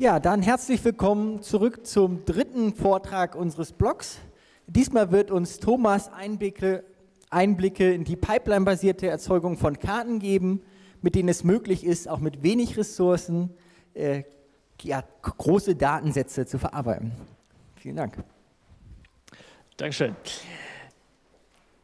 Ja, dann herzlich willkommen zurück zum dritten Vortrag unseres Blogs. Diesmal wird uns Thomas Einblicke, Einblicke in die Pipeline-basierte Erzeugung von Karten geben, mit denen es möglich ist, auch mit wenig Ressourcen äh, ja, große Datensätze zu verarbeiten. Vielen Dank. Dankeschön.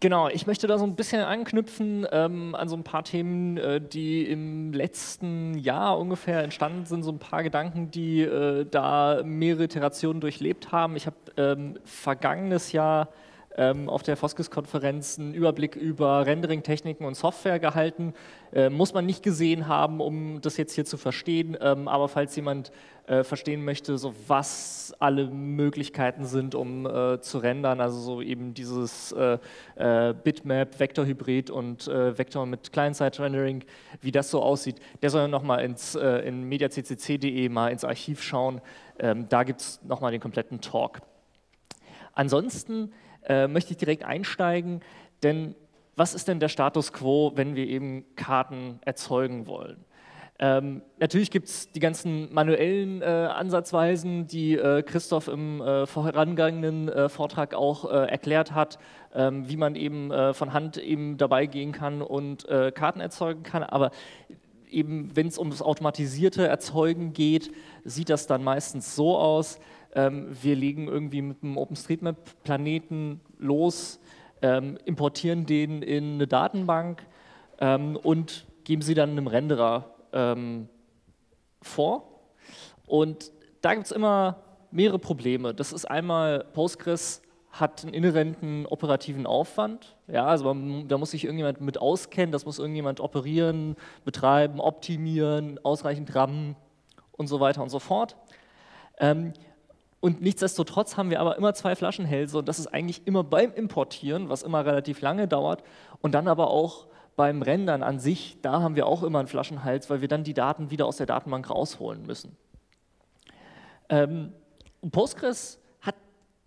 Genau, ich möchte da so ein bisschen anknüpfen ähm, an so ein paar Themen, äh, die im letzten Jahr ungefähr entstanden sind, so ein paar Gedanken, die äh, da mehrere Iterationen durchlebt haben. Ich habe ähm, vergangenes Jahr ähm, auf der Foskis-Konferenz einen Überblick über Rendering-Techniken und Software gehalten. Äh, muss man nicht gesehen haben, um das jetzt hier zu verstehen, ähm, aber falls jemand äh, verstehen möchte, so was alle Möglichkeiten sind, um äh, zu rendern, also so eben dieses äh, äh, Bitmap, Vektorhybrid und äh, Vektor mit Client-Side-Rendering, wie das so aussieht, der soll nochmal ins in mediaccc.de mal ins Archiv schauen. Ähm, da gibt es nochmal den kompletten Talk. Ansonsten äh, möchte ich direkt einsteigen, denn was ist denn der Status quo, wenn wir eben Karten erzeugen wollen? Ähm, natürlich gibt es die ganzen manuellen äh, Ansatzweisen, die äh, Christoph im äh, vorangegangenen äh, Vortrag auch äh, erklärt hat, ähm, wie man eben äh, von Hand eben dabei gehen kann und Karten erzeugen kann. Aber eben, wenn es um das automatisierte Erzeugen geht, sieht das dann meistens so aus, ähm, wir legen irgendwie mit einem OpenStreetMap-Planeten los, ähm, importieren den in eine Datenbank ähm, und geben sie dann einem Renderer ähm, vor. Und da gibt es immer mehrere Probleme. Das ist einmal, Postgres hat einen inhärenten operativen Aufwand. Ja, also man, da muss sich irgendjemand mit auskennen, das muss irgendjemand operieren, betreiben, optimieren, ausreichend RAM und so weiter und so fort. Ähm, und nichtsdestotrotz haben wir aber immer zwei Flaschenhälse und das ist eigentlich immer beim Importieren, was immer relativ lange dauert und dann aber auch beim Rendern an sich, da haben wir auch immer einen Flaschenhals, weil wir dann die Daten wieder aus der Datenbank rausholen müssen. Ähm, Postgres hat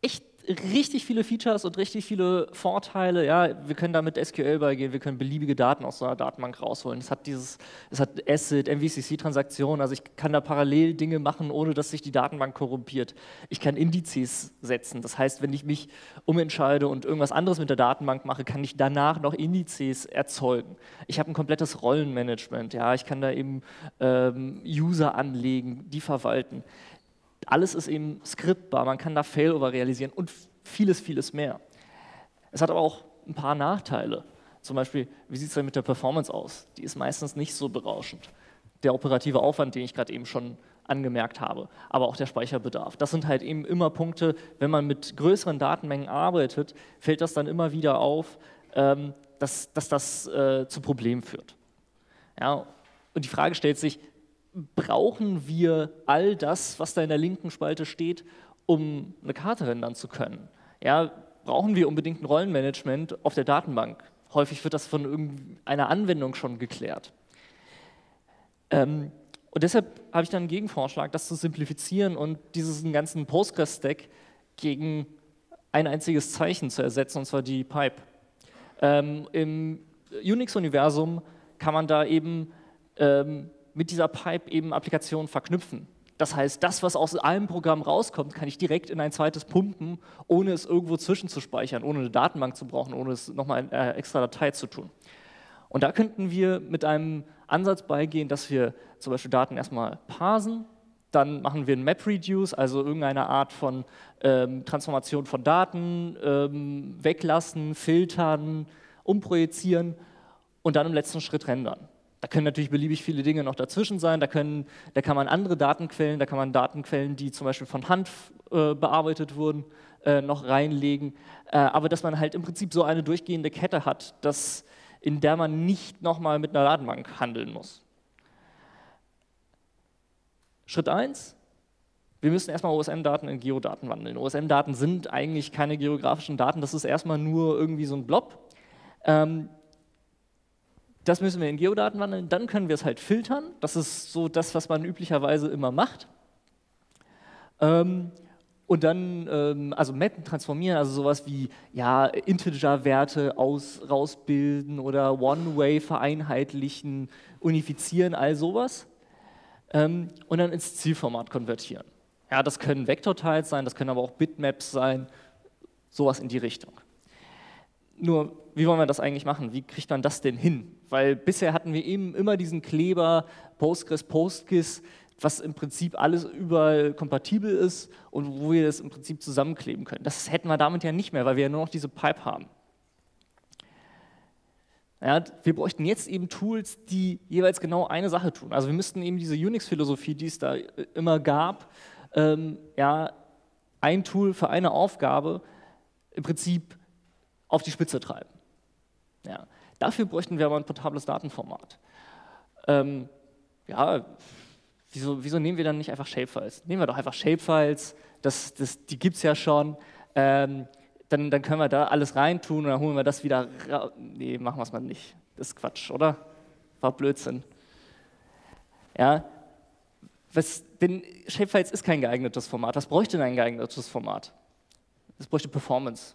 echt richtig viele Features und richtig viele Vorteile. Ja, wir können da mit SQL beigehen, wir können beliebige Daten aus so einer Datenbank rausholen. Es hat dieses, es hat ACID, MVCC-Transaktionen, also ich kann da parallel Dinge machen, ohne dass sich die Datenbank korrumpiert. Ich kann Indizes setzen, das heißt, wenn ich mich umentscheide und irgendwas anderes mit der Datenbank mache, kann ich danach noch Indizes erzeugen. Ich habe ein komplettes Rollenmanagement, ja, ich kann da eben ähm, User anlegen, die verwalten alles ist eben skriptbar, man kann da Failover realisieren und vieles, vieles mehr. Es hat aber auch ein paar Nachteile. Zum Beispiel, wie sieht es denn mit der Performance aus? Die ist meistens nicht so berauschend. Der operative Aufwand, den ich gerade eben schon angemerkt habe, aber auch der Speicherbedarf. Das sind halt eben immer Punkte, wenn man mit größeren Datenmengen arbeitet, fällt das dann immer wieder auf, ähm, dass, dass, das äh, zu Problemen führt. Ja, und die Frage stellt sich, brauchen wir all das, was da in der linken Spalte steht, um eine Karte rendern zu können? Ja, brauchen wir unbedingt ein Rollenmanagement auf der Datenbank? Häufig wird das von irgendeiner Anwendung schon geklärt. Ähm, und deshalb habe ich dann einen Gegenvorschlag, das zu simplifizieren und diesen ganzen Postgres-Stack gegen ein einziges Zeichen zu ersetzen, und zwar die Pipe. Ähm, Im Unix-Universum kann man da eben ähm, mit dieser Pipe eben Applikationen verknüpfen. Das heißt, das, was aus einem Programm rauskommt, kann ich direkt in ein zweites pumpen, ohne es irgendwo zwischenzuspeichern, ohne eine Datenbank zu brauchen, ohne es nochmal in äh, extra Datei zu tun. Und da könnten wir mit einem Ansatz beigehen, dass wir zum Beispiel Daten erstmal parsen, dann machen wir ein MapReduce, also irgendeine Art von ähm, Transformation von Daten, ähm, weglassen, filtern, umprojizieren und dann im letzten Schritt rendern. Da können natürlich beliebig viele Dinge noch dazwischen sein. Da, können, da kann man andere Datenquellen, da kann man Datenquellen, die zum Beispiel von Hand äh, bearbeitet wurden, äh, noch reinlegen. Äh, aber dass man halt im Prinzip so eine durchgehende Kette hat, dass, in der man nicht nochmal mit einer Datenbank handeln muss. Schritt 1, wir müssen erstmal OSM-Daten in Geodaten wandeln. OSM-Daten sind eigentlich keine geografischen Daten, das ist erstmal nur irgendwie so ein Blob. Ähm, das müssen wir in Geodaten wandeln, dann können wir es halt filtern. Das ist so das, was man üblicherweise immer macht. Ähm, und dann, ähm, also mappen, transformieren, also sowas wie ja, Integer-Werte rausbilden oder One-Way vereinheitlichen, unifizieren, all sowas. ähm, und dann ins Zielformat konvertieren. Ja, das können Vektorteils sein, das können aber auch Bitmaps sein, sowas in die Richtung. Nur, wie wollen wir das eigentlich machen? Wie kriegt man das denn hin? Weil bisher hatten wir eben immer diesen Kleber Postgres, PostGIS, was im Prinzip alles überall kompatibel ist und wo wir das im Prinzip zusammenkleben können. Das hätten wir damit ja nicht mehr, weil wir ja nur noch diese Pipe haben. Ja, wir bräuchten jetzt eben Tools, die jeweils genau eine Sache tun. Also wir müssten eben diese Unix-Philosophie, die es da immer gab, ähm, ja, ein Tool für eine Aufgabe im Prinzip auf die Spitze treiben. Ja. Dafür bräuchten wir aber ein portables Datenformat. Ähm, ja, wieso, wieso, nehmen wir dann nicht einfach Shapefiles? Nehmen wir doch einfach Shapefiles, das, das, die gibt es ja schon. Ähm, dann, dann, können wir da alles reintun und dann holen wir das wieder raus. Nee, machen wir es mal nicht. Das ist Quatsch, oder? War Blödsinn. Ja, was, denn Shapefiles ist kein geeignetes Format. Was bräuchte denn ein geeignetes Format? Es bräuchte Performance.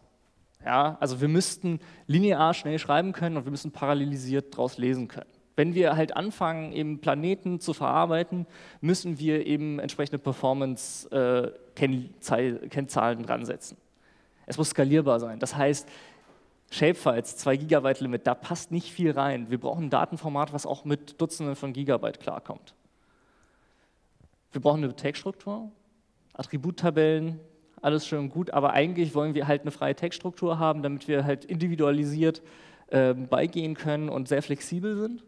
Ja, also wir müssten linear schnell schreiben können und wir müssen parallelisiert daraus lesen können. Wenn wir halt anfangen, eben Planeten zu verarbeiten, müssen wir eben entsprechende Performance-Kennzahlen äh, dran setzen. Es muss skalierbar sein. Das heißt, Shapefiles, 2 Gigabyte Limit, da passt nicht viel rein. Wir brauchen ein Datenformat, was auch mit Dutzenden von Gigabyte klarkommt. Wir brauchen eine Textstruktur, Attributtabellen, alles schön und gut, aber eigentlich wollen wir halt eine freie Textstruktur haben, damit wir halt individualisiert äh, beigehen können und sehr flexibel sind.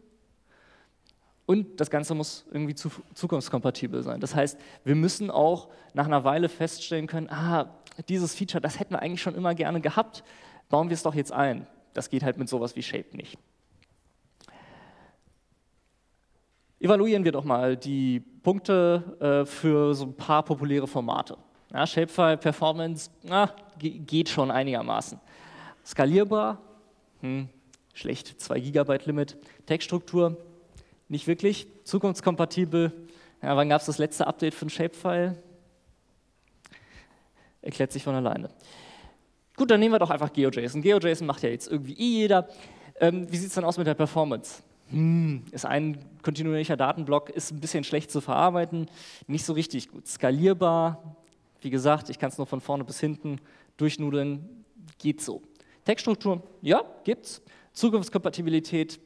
Und das Ganze muss irgendwie zu, zukunftskompatibel sein. Das heißt, wir müssen auch nach einer Weile feststellen können, ah, dieses Feature, das hätten wir eigentlich schon immer gerne gehabt, bauen wir es doch jetzt ein. Das geht halt mit sowas wie Shape nicht. Evaluieren wir doch mal die Punkte äh, für so ein paar populäre Formate. Ja, Shapefile Performance na, geht schon einigermaßen. Skalierbar, hm, schlecht, 2 GB Limit. Textstruktur, nicht wirklich. Zukunftskompatibel, ja, wann gab es das letzte Update für ein Shapefile? Erklärt sich von alleine. Gut, dann nehmen wir doch einfach GeoJSON. GeoJSON macht ja jetzt irgendwie eh jeder. Ähm, wie sieht es dann aus mit der Performance? Hm, ist ein kontinuierlicher Datenblock, ist ein bisschen schlecht zu verarbeiten, nicht so richtig gut. Skalierbar, wie gesagt, ich kann es nur von vorne bis hinten durchnudeln, geht so. Textstruktur, ja, gibt's. Zukunftskompatibilität,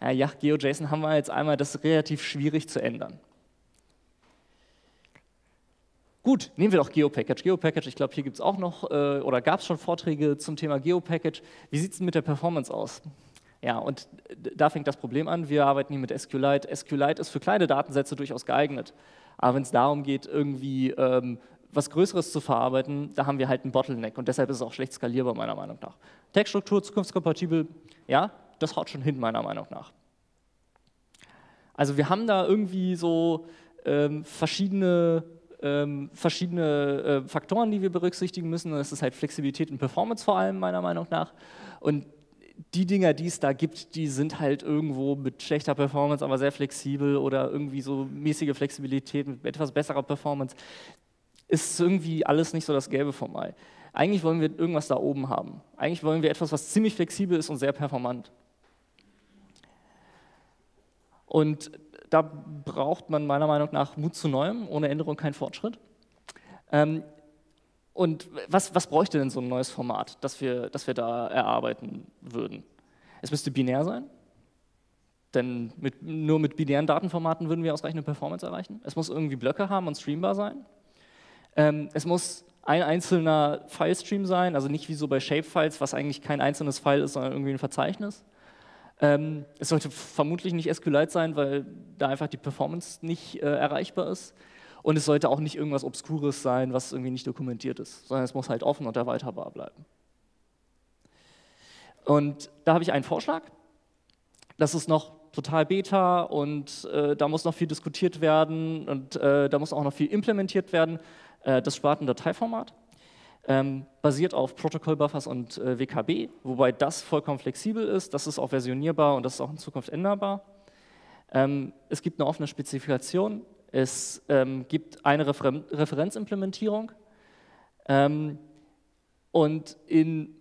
äh, ja, GeoJSON haben wir jetzt einmal, das ist relativ schwierig zu ändern. Gut, nehmen wir doch GeoPackage. GeoPackage, ich glaube, hier gibt es auch noch, äh, oder gab es schon Vorträge zum Thema GeoPackage. Wie sieht es mit der Performance aus? Ja, und da fängt das Problem an. Wir arbeiten hier mit SQLite. SQLite ist für kleine Datensätze durchaus geeignet. Aber wenn es darum geht, irgendwie ähm, was Größeres zu verarbeiten, da haben wir halt einen Bottleneck und deshalb ist es auch schlecht skalierbar, meiner Meinung nach. Textstruktur, zukunftskompatibel, ja, das haut schon hin, meiner Meinung nach. Also wir haben da irgendwie so ähm, verschiedene, ähm, verschiedene äh, Faktoren, die wir berücksichtigen müssen. Das ist halt Flexibilität und Performance vor allem, meiner Meinung nach. Und die Dinger, die es da gibt, die sind halt irgendwo mit schlechter Performance, aber sehr flexibel oder irgendwie so mäßige Flexibilität mit etwas besserer Performance ist irgendwie alles nicht so das Gelbe vom Ei. Eigentlich wollen wir irgendwas da oben haben. Eigentlich wollen wir etwas, was ziemlich flexibel ist und sehr performant. Und da braucht man meiner Meinung nach Mut zu Neuem, ohne Änderung kein Fortschritt. Ähm, und was, was bräuchte denn so ein neues Format, das wir, das wir da erarbeiten würden? Es müsste binär sein, denn mit, nur mit binären Datenformaten würden wir ausreichende Performance erreichen. Es muss irgendwie Blöcke haben und streambar sein. Ähm, es muss ein einzelner Filestream sein, also nicht wie so bei Shapefiles, was eigentlich kein einzelnes File ist, sondern irgendwie ein Verzeichnis. Ähm, es sollte vermutlich nicht SQLite sein, weil da einfach die Performance nicht äh, erreichbar ist. Und es sollte auch nicht irgendwas Obskures sein, was irgendwie nicht dokumentiert ist, sondern es muss halt offen und erweiterbar bleiben. Und da habe ich einen Vorschlag. Das ist noch total Beta und äh, da muss noch viel diskutiert werden und äh, da muss auch noch viel implementiert werden. Äh, das spart ein Dateiformat, ähm, basiert auf Protokollbuffers und äh, WKB, wobei das vollkommen flexibel ist, das ist auch versionierbar und das ist auch in Zukunft änderbar. Ähm, es gibt eine offene Spezifikation, es ähm, gibt eine Refer Referenzimplementierung und in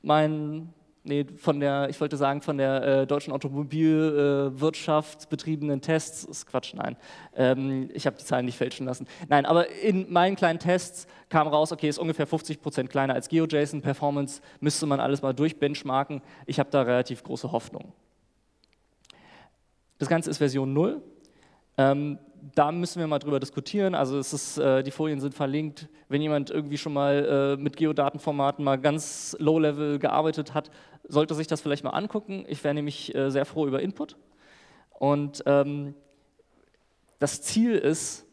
meinen nee, von der, ich wollte sagen, von der äh, deutschen Automobilwirtschaft äh, betriebenen Tests, ist Quatsch, nein, ähm, ich habe die Zahlen nicht fälschen lassen. Nein, aber in meinen kleinen Tests kam raus, okay, ist ungefähr 50 Prozent kleiner als GeoJSON, Performance müsste man alles mal durchbenchmarken. Ich habe da relativ große Hoffnung. Das Ganze ist Version 0. Ähm, da müssen wir mal drüber diskutieren. Also es ist, äh, die Folien sind verlinkt. Wenn jemand irgendwie schon mal äh, mit Geodatenformaten mal ganz low-level gearbeitet hat, sollte sich das vielleicht mal angucken. Ich wäre nämlich äh, sehr froh über Input. Und ähm, das Ziel ist,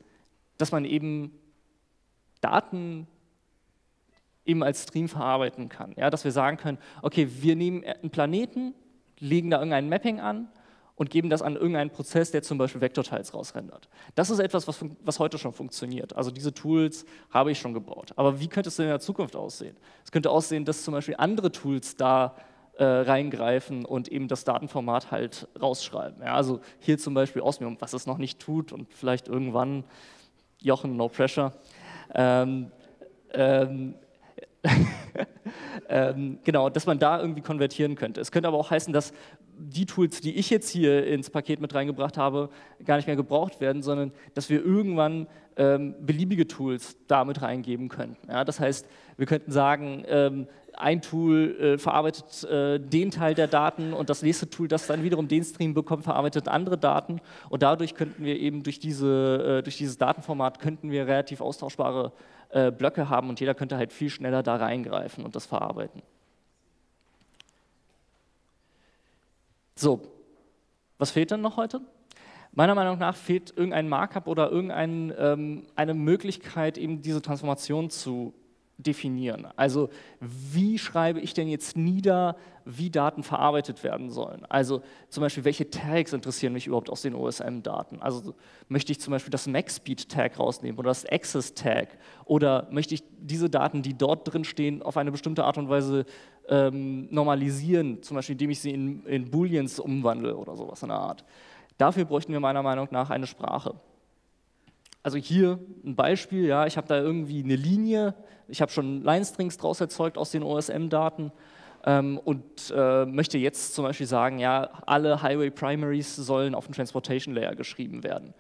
dass man eben Daten eben als Stream verarbeiten kann. Ja, dass wir sagen können, okay, wir nehmen einen Planeten, legen da irgendein Mapping an und geben das an irgendeinen Prozess, der zum Beispiel Vektorteils rausrendert. Das ist etwas, was, was, heute schon funktioniert. Also diese Tools habe ich schon gebaut. Aber wie könnte es denn in der Zukunft aussehen? Es könnte aussehen, dass zum Beispiel andere Tools da äh, reingreifen und eben das Datenformat halt rausschreiben. Ja, also hier zum Beispiel Osmium, was es noch nicht tut und vielleicht irgendwann, Jochen, no pressure. Ähm, ähm, ähm, genau, dass man da irgendwie konvertieren könnte. Es könnte aber auch heißen, dass die Tools, die ich jetzt hier ins Paket mit reingebracht habe, gar nicht mehr gebraucht werden, sondern dass wir irgendwann ähm, beliebige Tools damit reingeben könnten. Ja, das heißt, wir könnten sagen, ähm, ein Tool äh, verarbeitet äh, den Teil der Daten und das nächste Tool, das dann wiederum den Stream bekommt, verarbeitet andere Daten und dadurch könnten wir eben durch, diese, äh, durch dieses Datenformat könnten wir relativ austauschbare äh, Blöcke haben und jeder könnte halt viel schneller da reingreifen und das verarbeiten. So, was fehlt denn noch heute? Meiner Meinung nach fehlt irgendein Markup oder irgendeine ähm, Möglichkeit, eben diese Transformation zu definieren. Also wie schreibe ich denn jetzt nieder, wie Daten verarbeitet werden sollen? Also zum Beispiel, welche Tags interessieren mich überhaupt aus den OSM-Daten? Also möchte ich zum Beispiel das MaxSpeed-Tag rausnehmen oder das Access-Tag? Oder möchte ich diese Daten, die dort drin stehen, auf eine bestimmte Art und Weise ähm, normalisieren, zum Beispiel indem ich sie in, in Booleans umwandle oder sowas in der Art? Dafür bräuchten wir meiner Meinung nach eine Sprache. Also hier ein Beispiel, ja, ich habe da irgendwie eine Linie, ich habe schon Line-Strings draus erzeugt aus den OSM-Daten ähm, und äh, möchte jetzt zum Beispiel sagen, ja, alle Highway Primaries sollen auf dem Transportation Layer geschrieben werden.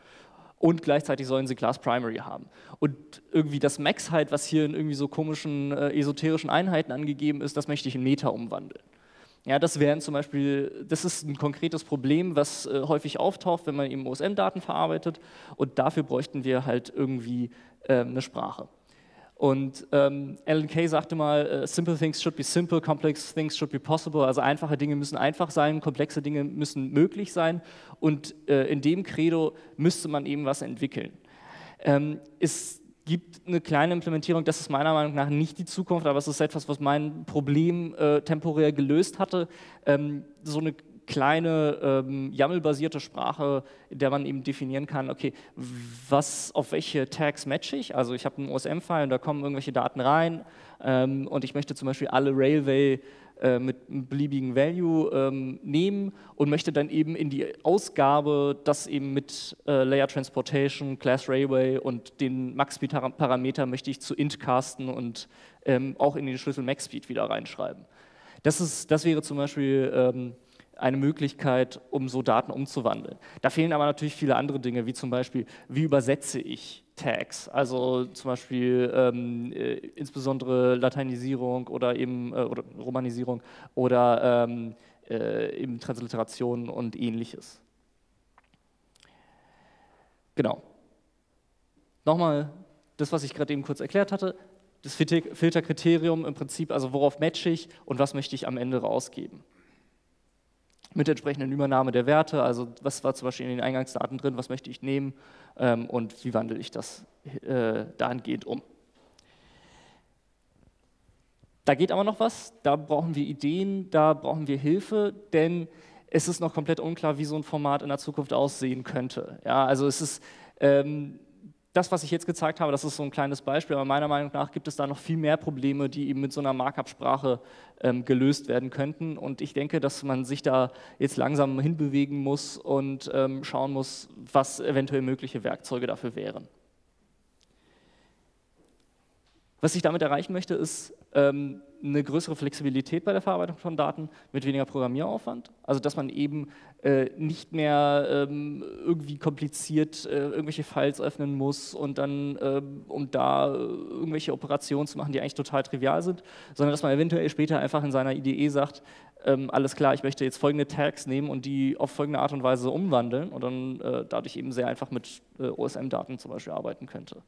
Und gleichzeitig sollen sie Class Primary haben. Und irgendwie das Max halt, was hier in irgendwie so komischen äh, esoterischen Einheiten angegeben ist, das möchte ich in Meta umwandeln. Ja, das wären zum Beispiel, das ist ein konkretes Problem, was äh, häufig auftaucht, wenn man eben OSM-Daten verarbeitet und dafür bräuchten wir halt irgendwie äh, eine Sprache. Und ähm, Alan Kay sagte mal, uh, simple things should be simple, complex things should be possible. Also einfache Dinge müssen einfach sein, komplexe Dinge müssen möglich sein. Und äh, in dem Credo müsste man eben was entwickeln. Ähm, ist gibt eine kleine Implementierung, das ist meiner Meinung nach nicht die Zukunft, aber es ist etwas, was mein Problem äh, temporär gelöst hatte. Ähm, so eine kleine ähm, YAML-basierte Sprache, in der man eben definieren kann, okay, was, auf welche Tags matche ich? Also ich habe einen OSM-File und da kommen irgendwelche Daten rein ähm, und ich möchte zum Beispiel alle Railway äh, mit einem beliebigen Value ähm, nehmen und möchte dann eben in die Ausgabe das eben mit äh, Layer Transportation, Class Railway und den Max-Speed-Parameter möchte ich zu int casten und ähm, auch in den Schlüssel Max-Speed wieder reinschreiben. Das, ist, das wäre zum Beispiel ähm, eine Möglichkeit, um so Daten umzuwandeln. Da fehlen aber natürlich viele andere Dinge, wie zum Beispiel, wie übersetze ich Tags, also zum Beispiel ähm, äh, insbesondere Lateinisierung oder eben äh, oder Romanisierung oder ähm, äh, eben Transliteration und ähnliches. Genau. Nochmal das, was ich gerade eben kurz erklärt hatte, das Filterkriterium im Prinzip, also worauf matche ich und was möchte ich am Ende rausgeben mit entsprechenden Übernahme der Werte, also was war zum Beispiel in den Eingangsdaten drin, was möchte ich nehmen ähm, und wie wandle ich das äh, dahingehend um. Da geht aber noch was, da brauchen wir Ideen, da brauchen wir Hilfe, denn es ist noch komplett unklar, wie so ein Format in der Zukunft aussehen könnte. Ja, also es ist, ähm, das, was ich jetzt gezeigt habe, das ist so ein kleines Beispiel, aber meiner Meinung nach gibt es da noch viel mehr Probleme, die eben mit so einer Markup-Sprache ähm, gelöst werden könnten. Und ich denke, dass man sich da jetzt langsam hinbewegen muss und ähm, schauen muss, was eventuell mögliche Werkzeuge dafür wären. Was ich damit erreichen möchte, ist ähm, eine größere Flexibilität bei der Verarbeitung von Daten mit weniger Programmieraufwand. Also dass man eben äh, nicht mehr ähm, irgendwie kompliziert äh, irgendwelche Files öffnen muss und dann, äh, um da äh, irgendwelche Operationen zu machen, die eigentlich total trivial sind, sondern dass man eventuell später einfach in seiner IDE sagt, ähm, alles klar, ich möchte jetzt folgende Tags nehmen und die auf folgende Art und Weise umwandeln und dann äh, dadurch eben sehr einfach mit äh, OSM-Daten zum Beispiel arbeiten könnte.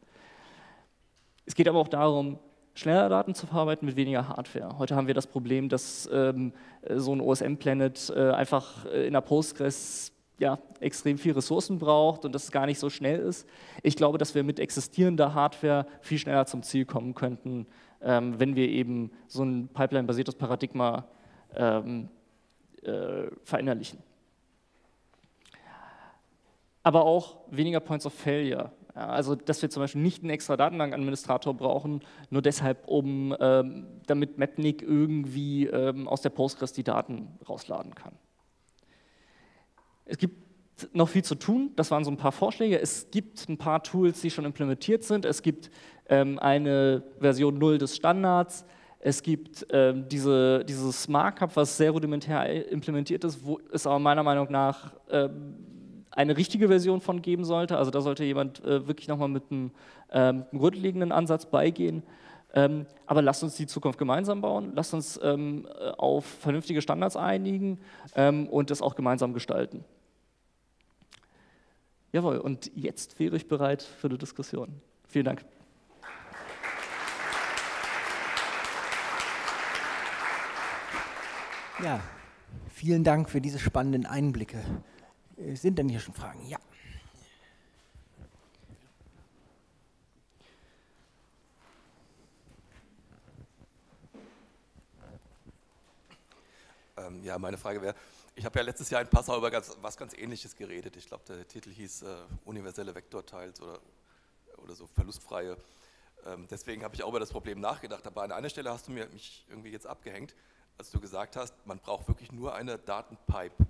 Es geht aber auch darum, schneller Daten zu verarbeiten mit weniger Hardware. Heute haben wir das Problem, dass ähm, so ein OSM-Planet äh, einfach äh, in der Postgres ja, extrem viel Ressourcen braucht und dass es gar nicht so schnell ist. Ich glaube, dass wir mit existierender Hardware viel schneller zum Ziel kommen könnten, ähm, wenn wir eben so ein Pipeline-basiertes Paradigma ähm, äh, verinnerlichen. Aber auch weniger Points of Failure. Also, dass wir zum Beispiel nicht einen extra Datenbankadministrator brauchen, nur deshalb, um, ähm, damit Mapnik irgendwie ähm, aus der Postgres die Daten rausladen kann. Es gibt noch viel zu tun, das waren so ein paar Vorschläge. Es gibt ein paar Tools, die schon implementiert sind. Es gibt ähm, eine Version 0 des Standards. Es gibt ähm, diese, dieses Markup, was sehr rudimentär implementiert ist, wo es aber meiner Meinung nach ähm, eine richtige Version von geben sollte. Also da sollte jemand äh, wirklich nochmal mit einem ähm, grundlegenden Ansatz beigehen. Ähm, aber lasst uns die Zukunft gemeinsam bauen, lasst uns ähm, auf vernünftige Standards einigen ähm, und das auch gemeinsam gestalten. Jawohl, und jetzt wäre ich bereit für die Diskussion. Vielen Dank. Ja, vielen Dank für diese spannenden Einblicke. Äh, sind denn hier schon Fragen? Ja. Ähm, ja, meine Frage wäre, ich habe ja letztes Jahr in Passau über ganz, was ganz Ähnliches geredet. Ich glaube, der Titel hieß äh, Universelle Vektorteils oder, oder so verlustfreie. Ähm, deswegen habe ich auch über das Problem nachgedacht. Aber an einer Stelle hast du mir, mich irgendwie jetzt abgehängt, als du gesagt hast, man braucht wirklich nur eine Datenpipe.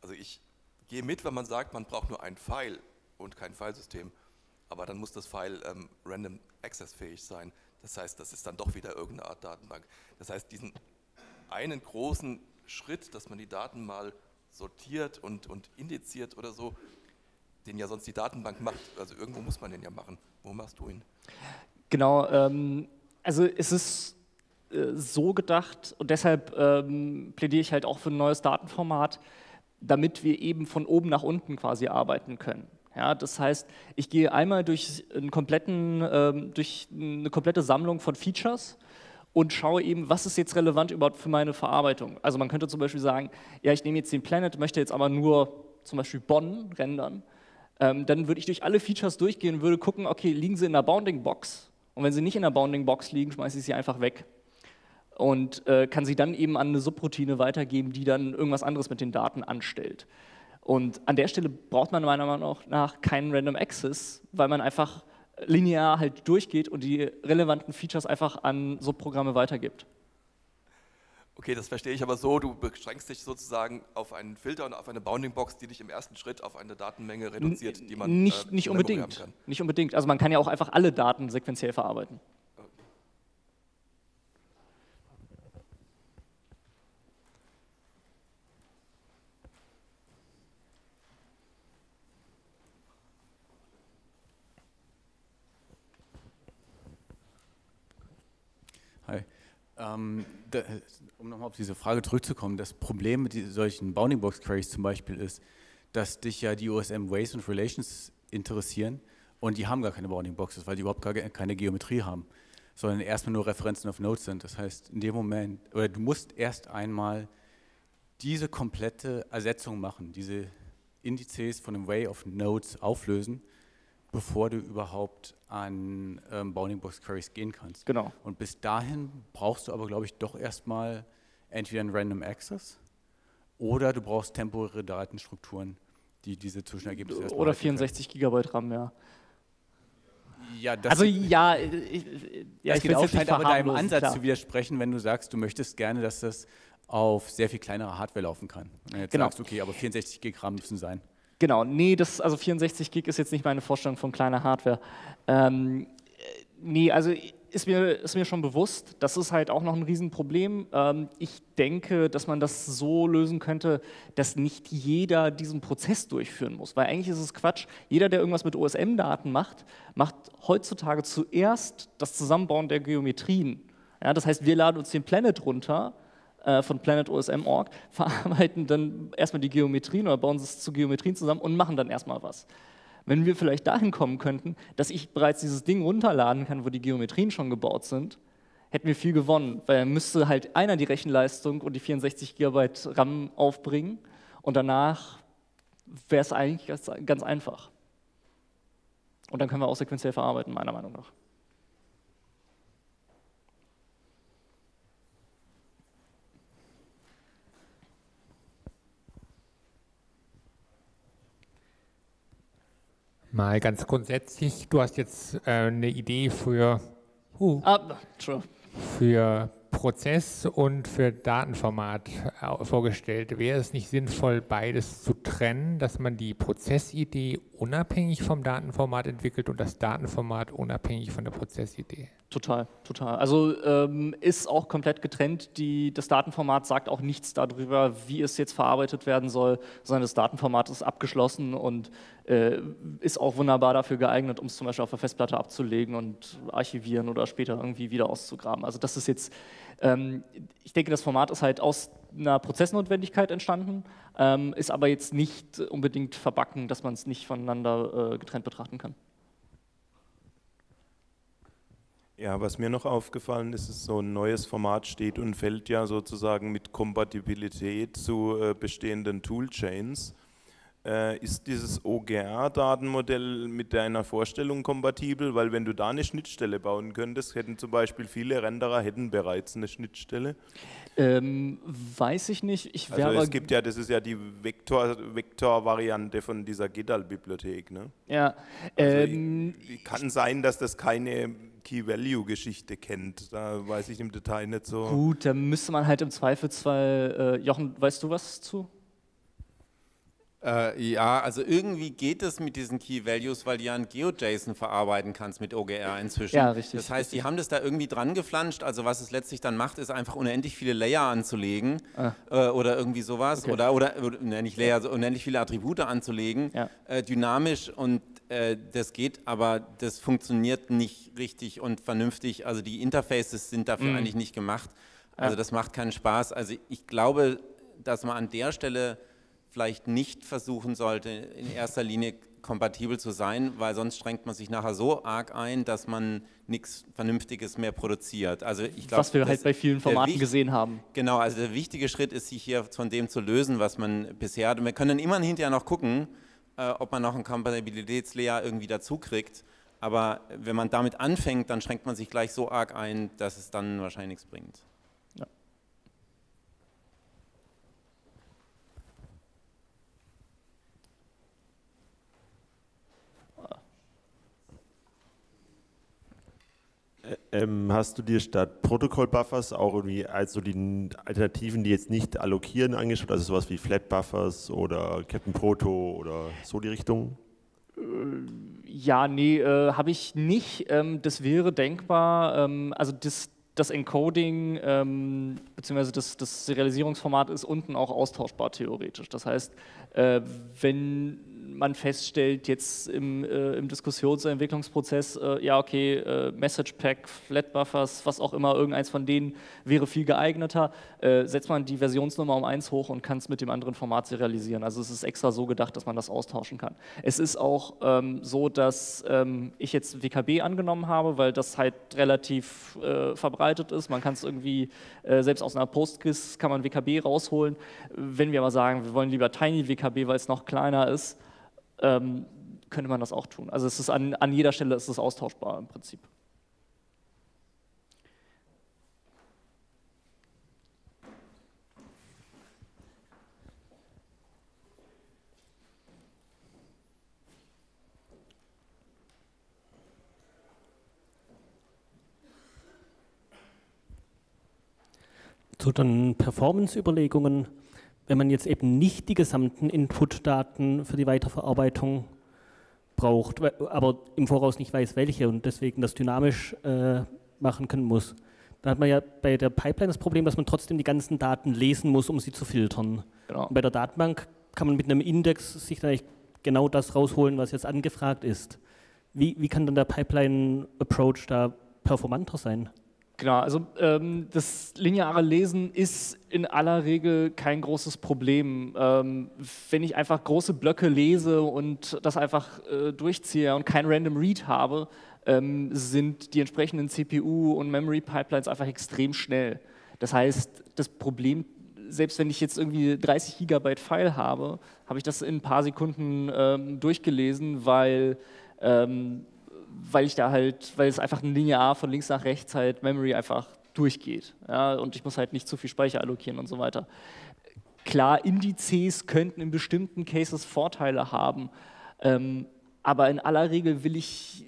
Also ich gehe mit, wenn man sagt, man braucht nur ein File und kein Filesystem, aber dann muss das File ähm, random access fähig sein. Das heißt, das ist dann doch wieder irgendeine Art Datenbank. Das heißt, diesen einen großen Schritt, dass man die Daten mal sortiert und, und indiziert oder so, den ja sonst die Datenbank macht, also irgendwo muss man den ja machen. Wo machst du ihn? Genau, ähm, also es ist äh, so gedacht und deshalb ähm, plädiere ich halt auch für ein neues Datenformat, damit wir eben von oben nach unten quasi arbeiten können. Ja, das heißt, ich gehe einmal durch, einen kompletten, ähm, durch eine komplette Sammlung von Features und schaue eben, was ist jetzt relevant überhaupt für meine Verarbeitung. Also man könnte zum Beispiel sagen, ja, ich nehme jetzt den Planet, möchte jetzt aber nur zum Beispiel Bonn rendern. Ähm, dann würde ich durch alle Features durchgehen und würde gucken, okay, liegen sie in der Bounding Box? Und wenn sie nicht in der Bounding Box liegen, schmeiße ich sie einfach weg und äh, kann sie dann eben an eine Subroutine weitergeben, die dann irgendwas anderes mit den Daten anstellt. Und an der Stelle braucht man meiner Meinung nach keinen Random Access, weil man einfach linear halt durchgeht und die relevanten Features einfach an Subprogramme weitergibt. Okay, das verstehe ich aber so, du beschränkst dich sozusagen auf einen Filter und auf eine Bounding Box, die dich im ersten Schritt auf eine Datenmenge reduziert, die man nicht, äh, nicht unbedingt. Nicht unbedingt. Also man kann ja auch einfach alle Daten sequenziell verarbeiten. Ähm, da, um nochmal auf diese Frage zurückzukommen, das Problem mit solchen Bounding Box Queries zum Beispiel ist, dass dich ja die OSM Ways und Relations interessieren und die haben gar keine Bounding Boxes, weil die überhaupt gar keine Geometrie haben, sondern erstmal nur Referenzen auf Nodes sind. Das heißt, in dem Moment, oder du musst erst einmal diese komplette Ersetzung machen, diese Indizes von dem Way of Nodes auflösen bevor du überhaupt an ähm, Bounding Box Queries gehen kannst. Genau. Und bis dahin brauchst du aber, glaube ich, doch erstmal entweder einen Random Access oder du brauchst temporäre Datenstrukturen, die diese Zwischenergebnisse Oder 64 Gigabyte RAM, ja. Ja, das also ja, ich, ja, ich will jetzt halt aber deinem Ansatz klar. zu widersprechen, wenn du sagst, du möchtest gerne, dass das auf sehr viel kleinerer Hardware laufen kann. Du jetzt genau. sagst, okay, aber 64 Gig RAM müssen sein. Genau, nee, das, also 64 Gig ist jetzt nicht meine Vorstellung von kleiner Hardware. Ähm, nee, also ist mir, ist mir schon bewusst. Das ist halt auch noch ein Riesenproblem. Ähm, ich denke, dass man das so lösen könnte, dass nicht jeder diesen Prozess durchführen muss. Weil eigentlich ist es Quatsch. Jeder, der irgendwas mit OSM-Daten macht, macht heutzutage zuerst das Zusammenbauen der Geometrien. Ja, das heißt, wir laden uns den Planet runter äh, von planetosm.org, verarbeiten dann erstmal die Geometrien oder bauen es zu Geometrien zusammen und machen dann erstmal was. Wenn wir vielleicht dahin kommen könnten, dass ich bereits dieses Ding runterladen kann, wo die Geometrien schon gebaut sind, hätten wir viel gewonnen, weil dann müsste halt einer die Rechenleistung und die 64 GB RAM aufbringen und danach wäre es eigentlich ganz, ganz einfach. Und dann können wir auch sequenziell verarbeiten, meiner Meinung nach. Mal ganz grundsätzlich, du hast jetzt äh, eine Idee für, uh, für Prozess und für Datenformat äh, vorgestellt. Wäre es nicht sinnvoll, beides zu trennen, dass man die Prozessidee unabhängig vom Datenformat entwickelt und das Datenformat unabhängig von der Prozessidee? Total, total. Also ähm, ist auch komplett getrennt. Die, das Datenformat sagt auch nichts darüber, wie es jetzt verarbeitet werden soll, sondern das Datenformat ist abgeschlossen und äh, ist auch wunderbar dafür geeignet, um es zum Beispiel auf der Festplatte abzulegen und archivieren oder später irgendwie wieder auszugraben. Also das ist jetzt, ähm, ich denke, das Format ist halt aus einer Prozessnotwendigkeit entstanden, ähm, ist aber jetzt nicht unbedingt verbacken, dass man es nicht voneinander äh, getrennt betrachten kann. Ja, was mir noch aufgefallen ist, ist, so ein neues Format steht und fällt ja sozusagen mit Kompatibilität zu äh, bestehenden Toolchains. Äh, ist dieses OGR-Datenmodell mit deiner Vorstellung kompatibel? Weil wenn du da eine Schnittstelle bauen könntest, hätten zum Beispiel viele Renderer hätten bereits eine Schnittstelle. Ähm, weiß ich nicht. Ich also es gibt ja, das ist ja die Vektor-Variante Vektor von dieser GitHub-Bibliothek. Ne? Ja. Also ähm, kann sein, dass das keine Key-Value-Geschichte kennt. Da weiß ich im Detail nicht so. Gut, da müsste man halt im Zweifelsfall, äh, Jochen, weißt du was zu? Äh, ja, also irgendwie geht es mit diesen Key Values, weil du ja ein GeoJSON verarbeiten kannst mit OGR inzwischen. Ja, richtig. Das heißt, richtig. die haben das da irgendwie dran geflanscht. Also was es letztlich dann macht, ist einfach unendlich viele Layer anzulegen ah. äh, oder irgendwie sowas. Okay. Oder, oder, oder ne, nicht Layer, also unendlich viele Attribute anzulegen, ja. äh, dynamisch und äh, das geht, aber das funktioniert nicht richtig und vernünftig. Also die Interfaces sind dafür mhm. eigentlich nicht gemacht. Also ja. das macht keinen Spaß. Also ich glaube, dass man an der Stelle vielleicht nicht versuchen sollte, in erster Linie kompatibel zu sein, weil sonst strengt man sich nachher so arg ein, dass man nichts Vernünftiges mehr produziert. Also ich glaub, was wir halt bei vielen Formaten gesehen haben. Genau, also der wichtige Schritt ist, sich hier von dem zu lösen, was man bisher hat. Und wir können immer hinterher noch gucken, äh, ob man noch ein Kompatibilitätslayer irgendwie dazu kriegt. Aber wenn man damit anfängt, dann schränkt man sich gleich so arg ein, dass es dann wahrscheinlich nichts bringt. Ähm, hast du dir statt Protokoll-Buffers auch irgendwie also die Alternativen, die jetzt nicht allokieren, angeschaut? Also sowas wie Flat-Buffers oder Captain Proto oder so die Richtung? Äh, ja, nee, äh, habe ich nicht. Ähm, das wäre denkbar. Ähm, also das, das Encoding ähm, bzw. Das, das Serialisierungsformat ist unten auch austauschbar theoretisch. Das heißt, äh, wenn man feststellt, jetzt im, äh, im Diskussions- und Entwicklungsprozess, äh, ja, okay, äh, Message Pack, Flat Buffers, was auch immer, irgendeins von denen wäre viel geeigneter, äh, setzt man die Versionsnummer um eins hoch und kann es mit dem anderen Format serialisieren. Also es ist extra so gedacht, dass man das austauschen kann. Es ist auch ähm, so, dass ähm, ich jetzt WKB angenommen habe, weil das halt relativ äh, verbreitet ist. Man kann es irgendwie, äh, selbst aus einer Postgis kann man WKB rausholen. Wenn wir aber sagen, wir wollen lieber Tiny WKB, weil es noch kleiner ist, ähm, könnte man das auch tun. Also es ist an, an jeder Stelle ist es austauschbar im Prinzip. Zu den Performance-Überlegungen wenn man jetzt eben nicht die gesamten Input-Daten für die Weiterverarbeitung braucht, aber im Voraus nicht weiß, welche und deswegen das dynamisch äh, machen können muss. Da hat man ja bei der Pipeline das Problem, dass man trotzdem die ganzen Daten lesen muss, um sie zu filtern. Genau. bei der Datenbank kann man mit einem Index sich dann genau das rausholen, was jetzt angefragt ist. Wie, wie kann dann der Pipeline-Approach da performanter sein? Genau, also ähm, das lineare Lesen ist in aller Regel kein großes Problem. Ähm, wenn ich einfach große Blöcke lese und das einfach äh, durchziehe und kein Random Read habe, ähm, sind die entsprechenden CPU und Memory Pipelines einfach extrem schnell. Das heißt, das Problem, selbst wenn ich jetzt irgendwie 30 Gigabyte File habe, habe ich das in ein paar Sekunden ähm, durchgelesen, weil ähm, weil ich da halt, weil es einfach ein linear von links nach rechts halt Memory einfach durchgeht. Ja, und ich muss halt nicht zu viel Speicher allokieren und so weiter. Klar, Indizes könnten in bestimmten Cases Vorteile haben, ähm, aber in aller Regel will ich,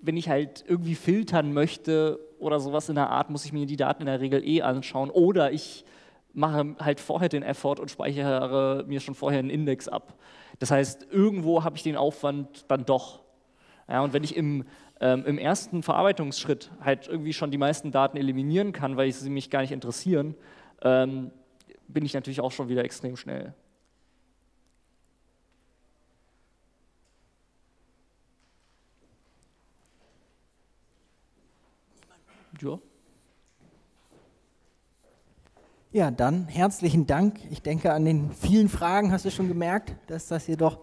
wenn ich halt irgendwie filtern möchte oder sowas in der Art, muss ich mir die Daten in der Regel eh anschauen oder ich mache halt vorher den Effort und speichere mir schon vorher einen Index ab. Das heißt, irgendwo habe ich den Aufwand dann doch. Ja, und wenn ich im, ähm, im ersten Verarbeitungsschritt halt irgendwie schon die meisten Daten eliminieren kann, weil sie mich gar nicht interessieren, ähm, bin ich natürlich auch schon wieder extrem schnell. Ja. Ja, dann herzlichen Dank. Ich denke, an den vielen Fragen hast du schon gemerkt, dass das hier doch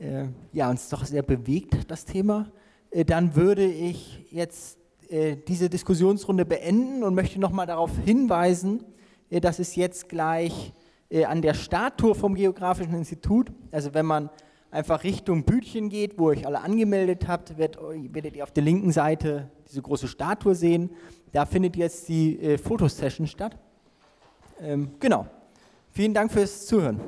äh, ja, uns doch sehr bewegt, das Thema. Äh, dann würde ich jetzt äh, diese Diskussionsrunde beenden und möchte nochmal darauf hinweisen, äh, dass es jetzt gleich äh, an der Starttour vom Geografischen Institut, also wenn man einfach Richtung Bütchen geht, wo ihr euch alle angemeldet habt, werdet, ihr auf der linken Seite diese große Statue sehen. Da findet jetzt die äh, Fotosession statt. Ähm, genau. Vielen Dank fürs Zuhören.